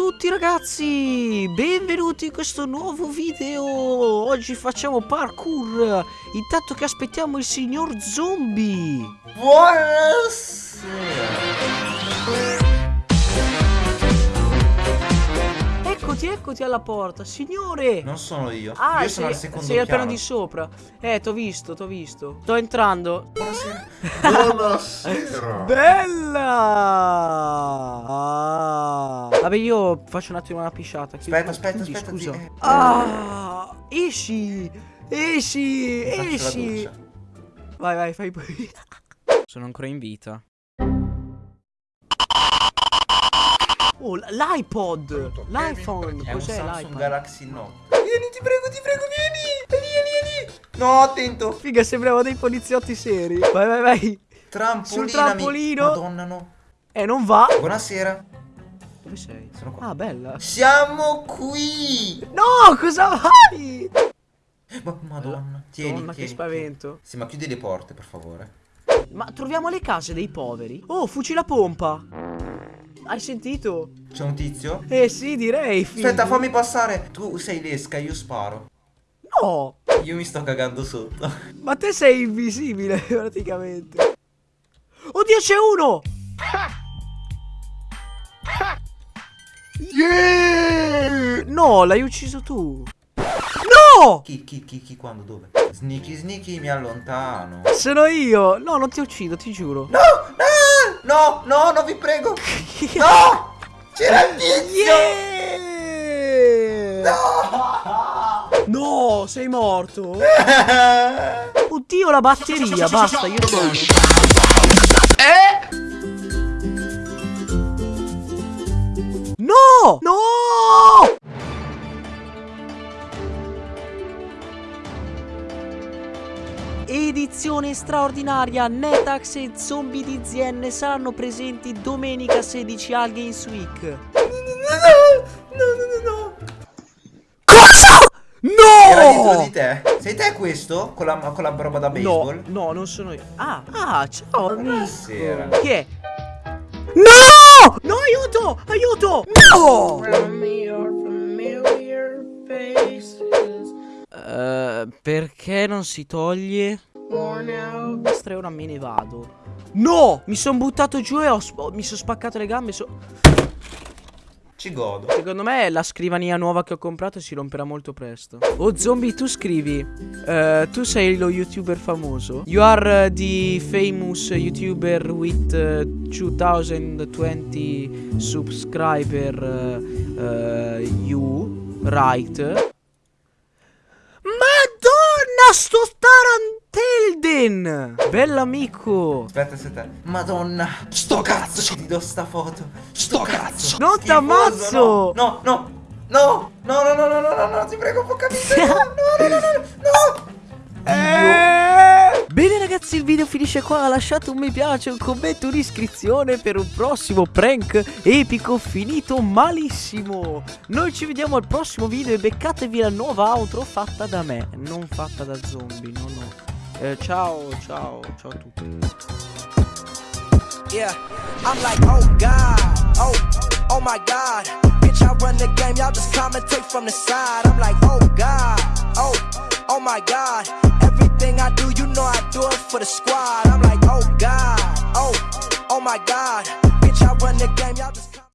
tutti ragazzi, benvenuti in questo nuovo video! Oggi facciamo parkour! Intanto che aspettiamo il signor zombie! Buonasera Eccoti, alla porta, signore. Non sono io. Ah, Io sei, sono al secondo sei al piano. di sopra. Eh, t'ho visto, t'ho visto. Sto entrando. Buonasera. Buonasera Bella! Ah. Vabbè io faccio un attimo una pisciata Aspetta, aspetta, chiudi, aspetta scusa. zi- eh. Ah Esci Esci Esci. Vai vai fai poi Sono ancora in vita Oh l'iPod. L'iPhone. È un Cos'è Samsung l'iPod Galaxy Note. Vieni, ti prego, ti prego, vieni. Vieni, vieni, vieni. No, attento. Figa sembrava dei poliziotti seri. Vai vai vai. Trampolina Sul trampolino. Madonna no. Eh non va. Buonasera. Dove sei? Sono qua. Ah bella. Siamo qui. No cosa vai? Ma- Madonna Tieni, Madonna che tieni spavento. Sì, ma chiudi le porte, per favore. Ma troviamo le case dei poveri? Oh fucile a pompa Hai sentito? C'è un tizio? Eh sì direi figo. Aspetta, fammi passare. Tu sei l'esca, io sparo. No! Io mi sto cagando sotto. Ma te sei invisibile praticamente. Oddio c'è uno! Yeah! No l'hai ucciso tu. No! Chi, chi, chi, chi, quando, dove? Sneaky, sneaky, mi allontano. Sono io. No non ti uccido ti giuro. No, no, no, no, no, vi prego No C'era il tizio Yeah! No, sei morto. Oddio, la batteria. Basta, io sono. No! No! Edizione straordinaria, Netax e zombie di ZN saranno presenti domenica 16 al Games Week. No, no, no, no Cosa? Era dietro No! di te Sei te questo? Con la, con la roba da No, baseball? no, non sono io. Ah, ah, ciao amico. Buonasera. Chi è? No! No, aiuto! Aiuto! No! Eh, perché non si toglie? Basta, ora me ne vado. No! Mi sono buttato giù e ho sp- mi sono spaccato le gambe. so- Ci godo Secondo me la scrivania nuova che ho comprato si romperà molto presto. Oh zombie, tu scrivi. eh, tu sei lo youtuber famoso. You are eh, the famous youtuber with eh, 2020 subscriber. you, right? Sto Tarantelden! Bell'amico! Aspetta, aspetta Madonna Sto cazzo Ti do sta foto Sto cazzo Non t'ammazzo! No, no, no No, no, no, no, no, no, no, no, ti prego, può capire No, no, no, no, no Eh. Bene ragazzi il video finisce qua Lasciate un mi piace, un commento, un'iscrizione Per un prossimo prank epico finito malissimo Noi ci vediamo al prossimo video E beccatevi la nuova outro fatta da me Non fatta da zombie, no no Eh, Ciao, ciao, ciao a tutti Yeah, I'm like, oh God, oh, oh my God. Bitch, I run the game, y'all just commentate from the side. I'm like, oh God, oh, oh my God. Know I do it for the squad. I'm like, oh God, oh, oh my God. Bitch, I run the game, y'all